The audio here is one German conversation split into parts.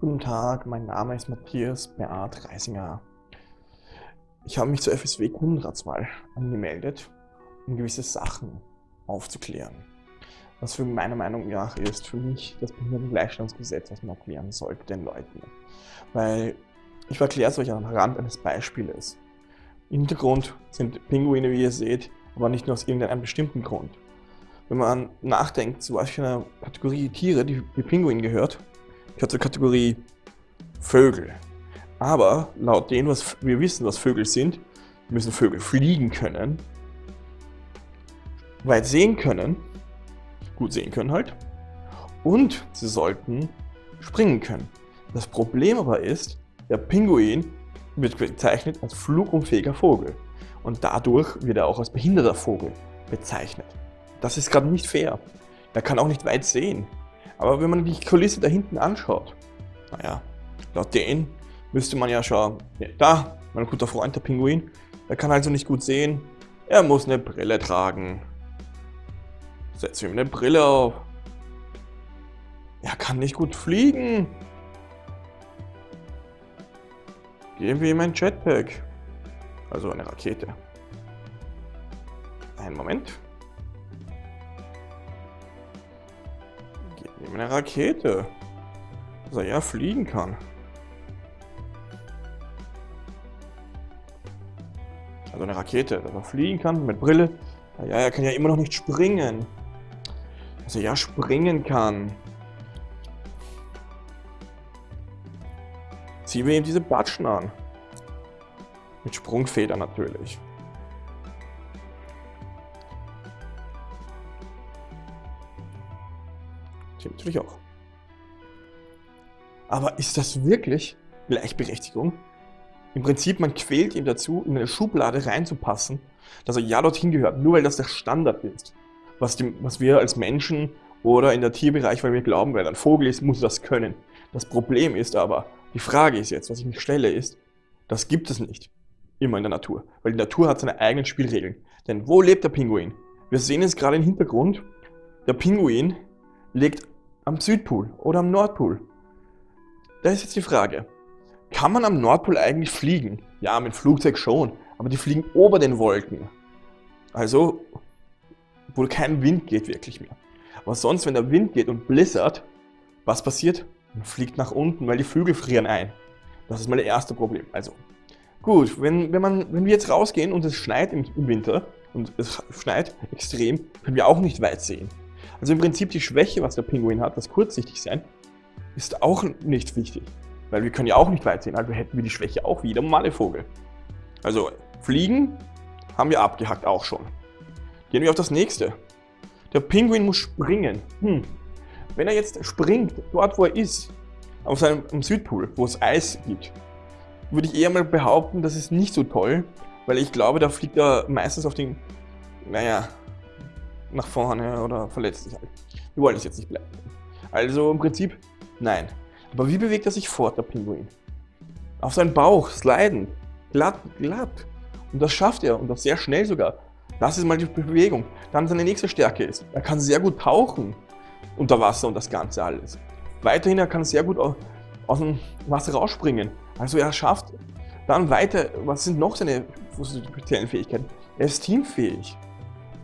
Guten Tag, mein Name ist Matthias Beat Reisinger. Ich habe mich zur FSW Kundenratswahl angemeldet, um gewisse Sachen aufzuklären. Was für meiner Meinung nach ist für mich das Behindertengleichstellungsgesetz, was man erklären sollte den Leuten. Weil ich erkläre es euch am Rand eines Beispieles. Im Hintergrund sind Pinguine, wie ihr seht, aber nicht nur aus irgendeinem bestimmten Grund. Wenn man nachdenkt, zu was für einer Kategorie Tiere die, die Pinguin gehört, gehört zur Kategorie Vögel. Aber laut dem, was wir wissen, was Vögel sind, müssen Vögel fliegen können, weit sehen können, gut sehen können halt, und sie sollten springen können. Das Problem aber ist, der Pinguin wird bezeichnet als flugunfähiger Vogel und dadurch wird er auch als behinderter Vogel bezeichnet. Das ist gerade nicht fair. Er kann auch nicht weit sehen. Aber wenn man die Kulisse da hinten anschaut, naja, laut denen müsste man ja ja, da, mein guter Freund, der Pinguin, der kann also nicht gut sehen, er muss eine Brille tragen. Setze ihm eine Brille auf. Er kann nicht gut fliegen. Geben wir ihm ein Jetpack. Also eine Rakete. Einen Moment. Eine Rakete. Dass er ja fliegen kann. Also eine Rakete, dass er fliegen kann mit Brille. Ja, er kann ja immer noch nicht springen. Dass er ja springen kann. Ziehen wir ihm diese Batschen an. Mit Sprungfeder natürlich. Natürlich auch. Aber ist das wirklich Gleichberechtigung? Im Prinzip, man quält ihn dazu, in eine Schublade reinzupassen, dass er ja dorthin gehört, nur weil das der Standard ist. Was, die, was wir als Menschen oder in der Tierbereich, weil wir glauben, weil ein Vogel ist, muss das können. Das Problem ist aber, die Frage ist jetzt, was ich mich stelle, ist, das gibt es nicht immer in der Natur, weil die Natur hat seine eigenen Spielregeln. Denn wo lebt der Pinguin? Wir sehen es gerade im Hintergrund, der Pinguin lebt am Südpol oder am Nordpol. Da ist jetzt die Frage, kann man am Nordpol eigentlich fliegen? Ja, mit Flugzeug schon, aber die fliegen ober den Wolken. Also, wo kein Wind geht wirklich mehr. Aber sonst, wenn der Wind geht und blizzard, was passiert? Man fliegt nach unten, weil die Vögel frieren ein. Das ist mal das erste Problem. Also, gut, wenn, wenn, man, wenn wir jetzt rausgehen und es schneit im Winter, und es schneit extrem, können wir auch nicht weit sehen. Also im Prinzip die Schwäche, was der Pinguin hat, das kurzsichtig sein, ist auch nicht wichtig. Weil wir können ja auch nicht weit sehen, also hätten wir die Schwäche auch wie der normale Vogel. Also fliegen haben wir abgehackt auch schon. Gehen wir auf das nächste. Der Pinguin muss springen. Hm. Wenn er jetzt springt, dort wo er ist, auf seinem am Südpol, wo es Eis gibt, würde ich eher mal behaupten, das ist nicht so toll, weil ich glaube, da fliegt er meistens auf den, naja, nach vorne oder verletzt sich halt. Wir wollen es jetzt nicht bleiben. Also im Prinzip, nein. Aber wie bewegt er sich fort, der Pinguin? Auf seinen Bauch, sliden, glatt, glatt. Und das schafft er und das sehr schnell sogar. Das ist mal die Bewegung. Dann seine nächste Stärke ist, er kann sehr gut tauchen unter Wasser und das Ganze alles. Weiterhin, er kann sehr gut aus dem Wasser rausspringen. Also er schafft dann weiter, was sind noch seine speziellen Fähigkeiten? Er ist teamfähig.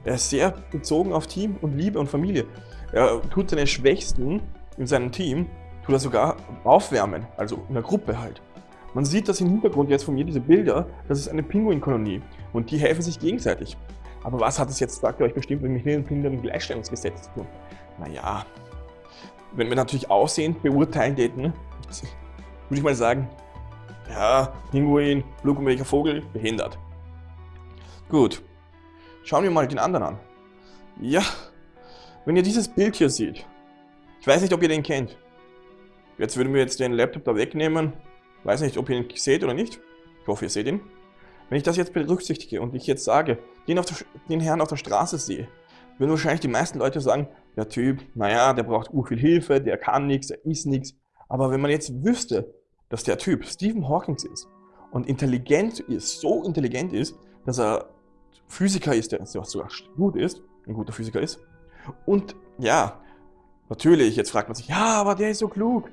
Er ist sehr bezogen auf Team und Liebe und Familie. Er tut seine Schwächsten in seinem Team tut er sogar aufwärmen, also in der Gruppe halt. Man sieht das im Hintergrund jetzt von mir, diese Bilder, das ist eine Pinguinkolonie und die helfen sich gegenseitig. Aber was hat das jetzt, sagt ihr euch bestimmt, mit dem Behindertengleichstellungsgesetz zu tun? Naja, wenn wir natürlich Aussehen beurteilen täten, würde ich mal sagen, ja, Pinguin, welcher Vogel, behindert. Gut, schauen wir mal den anderen an. Ja, wenn ihr dieses Bild hier seht, ich weiß nicht, ob ihr den kennt. Jetzt würden wir jetzt den Laptop da wegnehmen. Weiß nicht, ob ihr ihn seht oder nicht. Ich hoffe, ihr seht ihn. Wenn ich das jetzt berücksichtige und ich jetzt sage, den, der, den Herrn auf der Straße sehe, würden wahrscheinlich die meisten Leute sagen, der Typ, naja, der braucht ur viel Hilfe, der kann nichts, der ist nichts. Aber wenn man jetzt wüsste, dass der Typ Stephen Hawking ist und intelligent ist, so intelligent ist, dass er Physiker ist, der sogar gut ist, ein guter Physiker ist, und ja, natürlich, jetzt fragt man sich, ja, aber der ist so klug.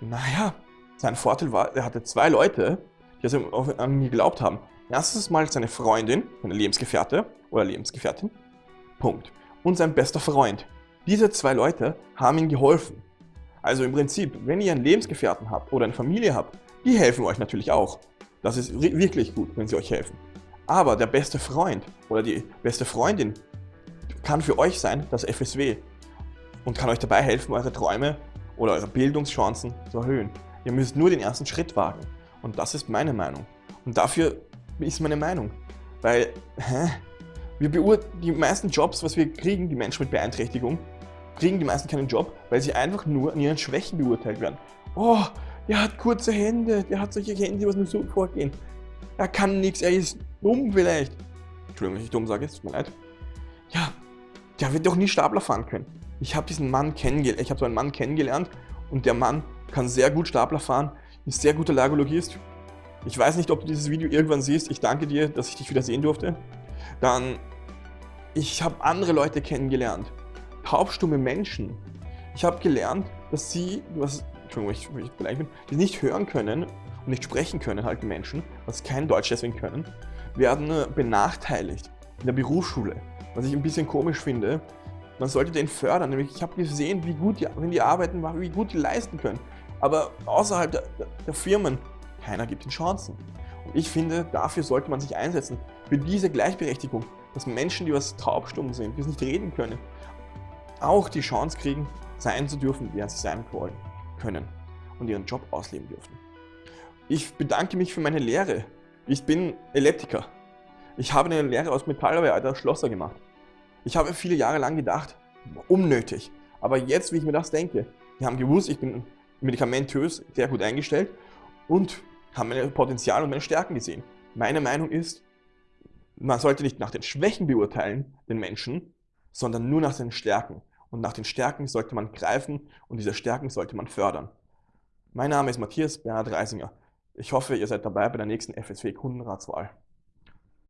Naja, sein Vorteil war, er hatte zwei Leute, die also an ihn geglaubt haben. Erstens mal seine Freundin, seine Lebensgefährte oder Lebensgefährtin, Punkt. Und sein bester Freund. Diese zwei Leute haben ihm geholfen. Also im Prinzip, wenn ihr einen Lebensgefährten habt oder eine Familie habt, die helfen euch natürlich auch. Das ist wirklich gut, wenn sie euch helfen. Aber der beste Freund oder die beste Freundin kann für euch sein das FSW und kann euch dabei helfen, eure Träume oder eure Bildungschancen zu erhöhen. Ihr müsst nur den ersten Schritt wagen. Und das ist meine Meinung. Und dafür ist meine Meinung. Weil, hä? Wir die meisten Jobs, was wir kriegen, die Menschen mit Beeinträchtigung, kriegen die meisten keinen Job, weil sie einfach nur an ihren Schwächen beurteilt werden. Oh, der hat kurze Hände, der hat solche Hände, was mir so vorgehen. Er kann nichts, er ist dumm vielleicht. Entschuldigung, wenn ich dumm sage, es tut mir leid. Ja, der wird doch nie Stapler fahren können. Ich habe diesen Mann kennengelernt, ich habe so einen Mann kennengelernt und der Mann kann sehr gut Stapler fahren, ist sehr guter Lagologist. Ich weiß nicht, ob du dieses Video irgendwann siehst. Ich danke dir, dass ich dich wieder sehen durfte. Dann, ich habe andere Leute kennengelernt taubstumme Menschen. Ich habe gelernt, dass sie, was, Entschuldigung, ich, ich beleidigt bin, die nicht hören können nicht sprechen können, halt Menschen, was kein Deutsch deswegen können, werden benachteiligt in der Berufsschule. Was ich ein bisschen komisch finde, man sollte den fördern, nämlich ich habe gesehen, wie gut die, wenn die arbeiten, wie gut die leisten können. Aber außerhalb der, der Firmen, keiner gibt ihnen Chancen. Und ich finde, dafür sollte man sich einsetzen, für diese Gleichberechtigung, dass Menschen, die was taubstumm sind, die es nicht reden können, auch die Chance kriegen, sein zu dürfen, wer sie sein wollen, können und ihren Job ausleben dürfen. Ich bedanke mich für meine Lehre. Ich bin Elliptiker. Ich habe eine Lehre aus Metallarbeit als Schlosser gemacht. Ich habe viele Jahre lang gedacht, unnötig. Aber jetzt, wie ich mir das denke, wir haben gewusst, ich bin medikamentös sehr gut eingestellt und haben meine Potenzial und meine Stärken gesehen. Meine Meinung ist, man sollte nicht nach den Schwächen beurteilen, den Menschen, sondern nur nach seinen Stärken. Und nach den Stärken sollte man greifen und diese Stärken sollte man fördern. Mein Name ist Matthias Bernhard Reisinger. Ich hoffe, ihr seid dabei bei der nächsten FSW Kundenratswahl.